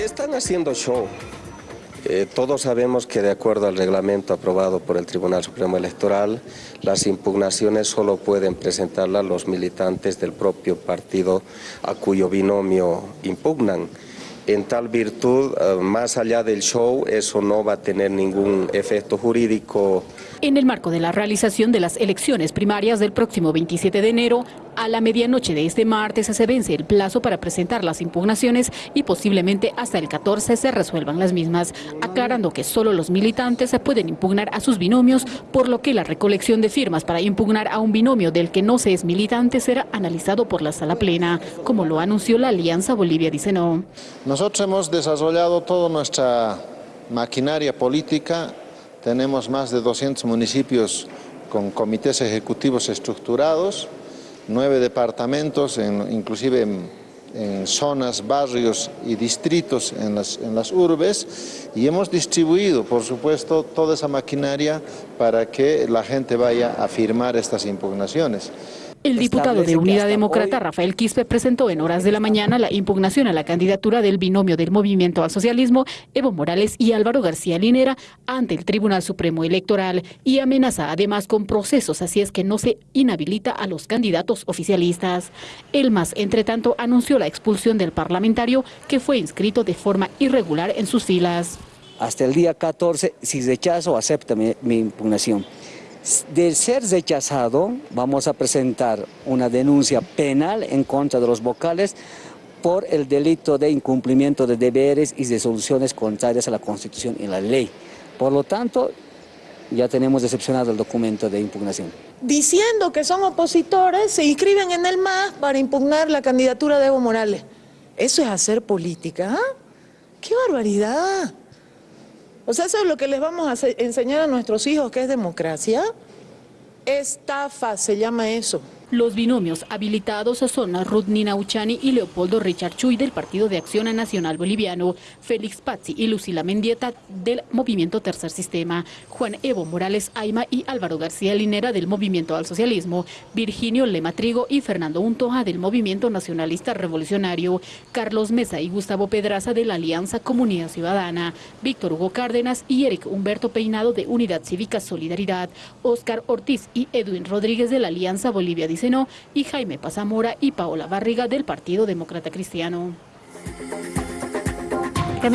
Están haciendo show. Eh, todos sabemos que de acuerdo al reglamento aprobado por el Tribunal Supremo Electoral, las impugnaciones solo pueden presentarlas los militantes del propio partido a cuyo binomio impugnan. En tal virtud, eh, más allá del show, eso no va a tener ningún efecto jurídico. En el marco de la realización de las elecciones primarias del próximo 27 de enero, a la medianoche de este martes se vence el plazo para presentar las impugnaciones y posiblemente hasta el 14 se resuelvan las mismas, aclarando que solo los militantes se pueden impugnar a sus binomios, por lo que la recolección de firmas para impugnar a un binomio del que no se es militante será analizado por la sala plena, como lo anunció la Alianza Bolivia Dice No. Nosotros hemos desarrollado toda nuestra maquinaria política, tenemos más de 200 municipios con comités ejecutivos estructurados, nueve departamentos, inclusive en, zonas, barrios y distritos en las, en las urbes y hemos distribuido, por supuesto, toda esa maquinaria para que la gente vaya a firmar estas impugnaciones. El diputado de Unidad Demócrata, Rafael Quispe, presentó en horas de la mañana la impugnación a la candidatura del binomio del Movimiento al Socialismo, Evo Morales y Álvaro García Linera, ante el Tribunal Supremo Electoral y amenaza además con procesos, así es que no se inhabilita a los candidatos oficialistas. El MAS, entre tanto, anunció la expulsión del parlamentario que fue inscrito de forma irregular en sus filas. Hasta el día 14, si rechazo, acepta mi impugnación. De ser rechazado, vamos a presentar una denuncia penal en contra de los vocales por el delito de incumplimiento de deberes y resoluciones contrarias a la Constitución y la ley. Por lo tanto, ya tenemos decepcionado el documento de impugnación. Diciendo que son opositores, se inscriben en el MAS para impugnar la candidatura de Evo Morales. ¿Eso es hacer política? ¿ah? ¡Qué barbaridad! O sea, eso es lo que les vamos a enseñar a nuestros hijos, que es democracia. Estafa se llama eso. Los binomios habilitados son Ruth Uchani y Leopoldo Richard Chuy del Partido de Acción Nacional Boliviano, Félix Pazzi y Lucila Mendieta del Movimiento Tercer Sistema, Juan Evo Morales Aima y Álvaro García Linera del Movimiento al Socialismo, Virginio Lema Trigo y Fernando Untoja del Movimiento Nacionalista Revolucionario, Carlos Mesa y Gustavo Pedraza de la Alianza Comunidad Ciudadana, Víctor Hugo Cárdenas y Eric Humberto Peinado de Unidad Cívica Solidaridad, Óscar Ortiz y Edwin Rodríguez de la Alianza Bolivia y Jaime Pazamora y Paola Barriga del Partido Demócrata Cristiano.